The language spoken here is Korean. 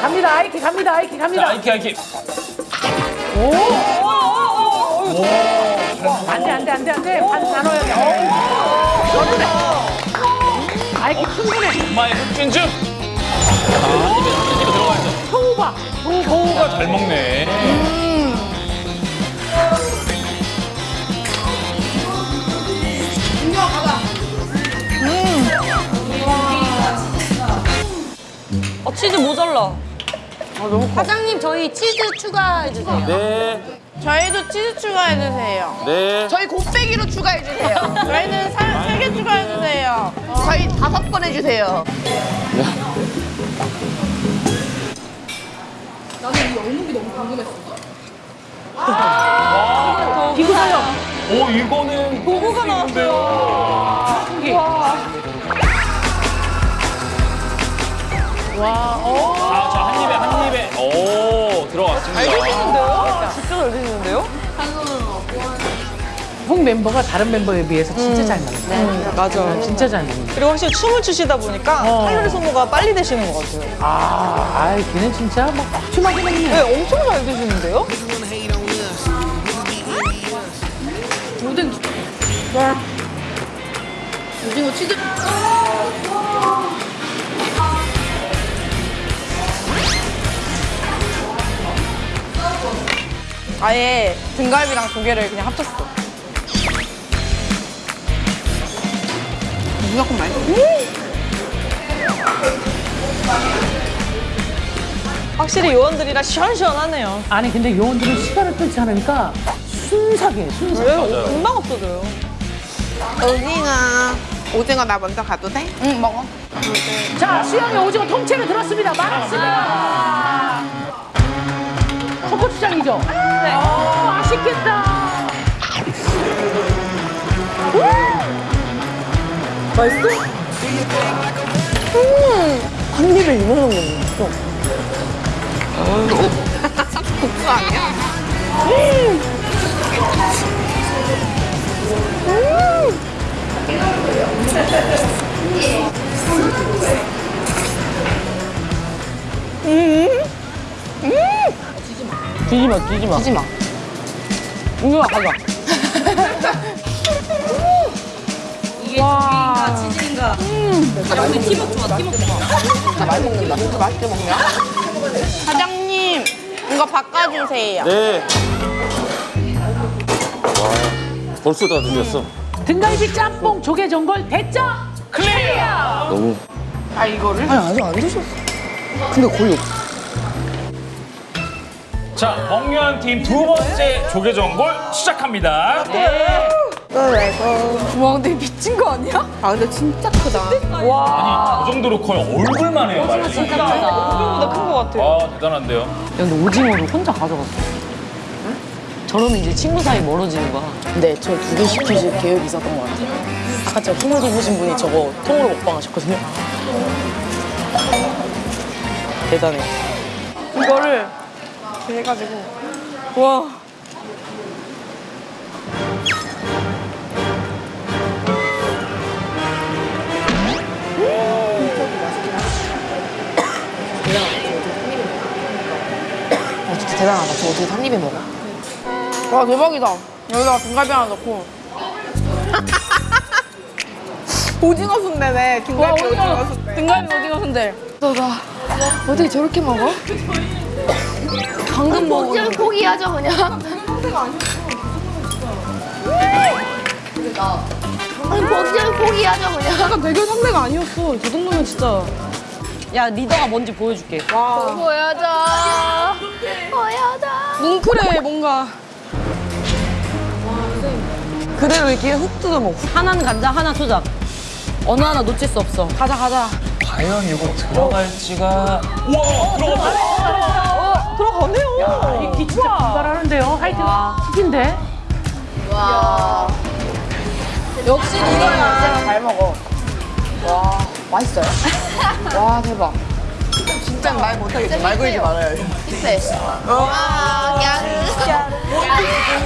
갑니다. 아이키 갑니다. 아이키 자, 갑니다. 아이키, 아이키. 안돼 안 돼 안 돼 안돼. 반 단어야. 충분해. 아이키 충분해. 엄마의 한 입에, 한 입에 들어가야죠. 효우 봐. 효우 봐. 효우가 잘 먹네. 어, 치즈 모자라. 사장님 저희 치즈 추가해 주세요. 네, 저희도 치즈 추가해주세요. 네. 저희 곱빼기로 추가해주세요. 저희는 세 개 추가해주세요. 저희 다섯 번 해주세요. 기구 사용. 오, 이거는. 고구가 나왔어요. 신기. 자, 자, 한 입에, 한 입에. 드시는데요? 진짜 잘 드시는데요? 총 멤버가 다른 멤버에 비해서 진짜 잘 먹어요. 네, 맞아요. 진짜 잘 먹어요. 그리고 확실히 춤을 추시다 보니까 어. 칼로리 소모가 빨리 되시는 것 같아요. 아, 아이, 걔는 진짜 막 빡춤하게 먹네. 네, 엄청 잘 드시는데요? 오징어 치즈. 아예 등갈비랑 조개를 그냥 합쳤어. 무조건 맛있어. 확실히 요원들이라 시원시원하네요. 아니, 근데 요원들은 시간을 끌지 않으니까 순삭해, 순삭. 왜? 금방 없어져요. 오징어. 오징어 나 먼저 가도 돼? 응, 먹어. 자, 수영이 오징어 통째로 들었습니다. 많았습니다. 초코추장이죠? 네. 어, 맛있겠다. 한 입에 이만한 거네. 국수 아니야? 뒤지 마, 뒤지 마. 하지 마. 이거 가자. 와. 치즈인가? 야, 우리 팀워크 좋아, 팀워크 좋아. 나 많이 먹는다. 진짜 맛있게 먹냐? 사장님, 이거 바꿔주세요. 네. 와, 벌써 다 드셨어. 등갈비 짬뽕 조개 전골 대짜 클리어. 너무. 아, 이거를? 자, 멍유한 팀 두 번째 조개전골 시작합니다. 와, 근데 미친 거 아니야? 아, 근데 진짜 크다. 아니, 저 정도로 커요. 얼굴만 해요, 말이. 진짜 크다. 얼굴보다 큰것 같아요. 아, 대단한데요. 근데 오징어를 혼자 가져갔어. 저러면 이제 친구 사이 멀어지는 거야. 근데 저두 개 시키실 계획이 있었던 것 같아요. 아까 저 힘을 입으신 분이 저거 통으로 먹방 하셨거든요. 대단해. 이거를 이렇게 해가지고. 와. 어, 진짜 대단하다. 저 어떻게 한 입에 먹어? 와, 대박이다. 여기다가 등갈비 하나 넣고. 오징어 순대네. 등갈비 오징어 순대. 등갈비 오징어 순대. 너가 어떻게 저렇게 먹어? 방금 먹은 그냥 포기하자 그냥. 아니 먹자면 포기하자 그냥. 약간 대결 상대가 아니었어. 저 정도면 진짜. 야, 리더가 뭔지 보여줄게. 보여줘. 보여줘. 뭉클해, 뭔가. 그대로 이렇게 훅 뜯어 먹고. 하나는 간장, 하나 초장. 어느 하나 놓칠 수 없어. 가자, 가자. 과연 이거 들어갈지가. 와, 들어갔다. 와. 역시 리더야. 잘 먹어. 와, 맛있어요? 와, 대박. 진짜 말 못하겠지. 말 걸지 말아요. 아, 와. 야르.